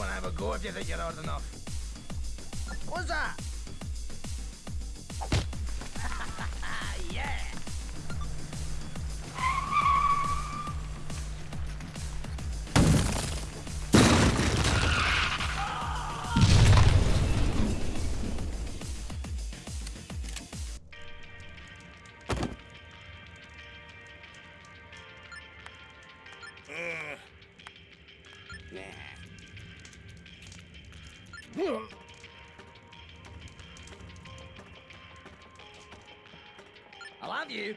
have a go if you think you're hard enough. What's that? yeah! I love you.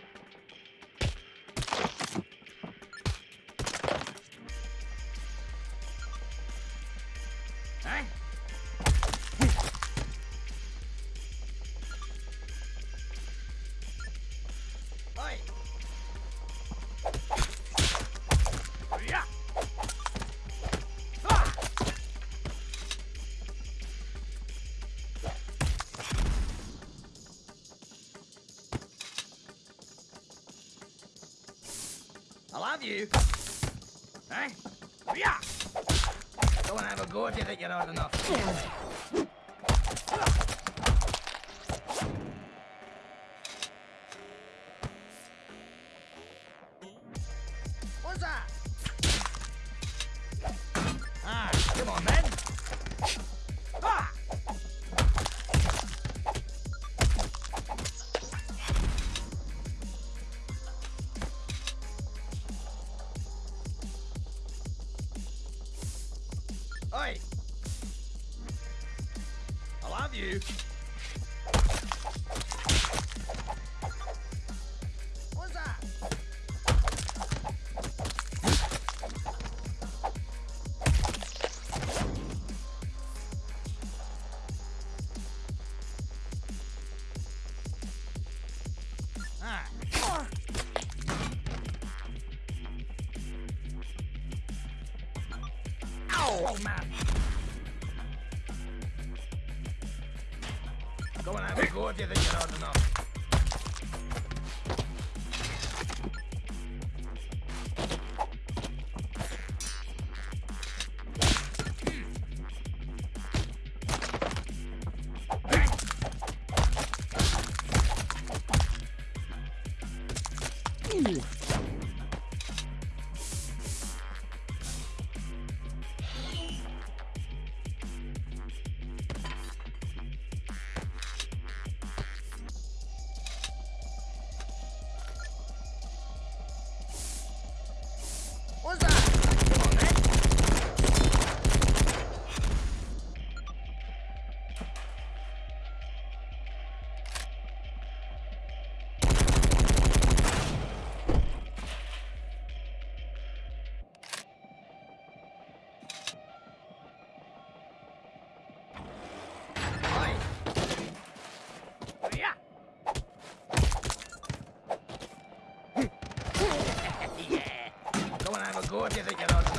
You. Hey? Yeah! And have a go if you think you're hard enough. What's that? Ah, come on then. Oi! I love you. Oh, man. Have a go if you think you're hard enough. Годи за герой.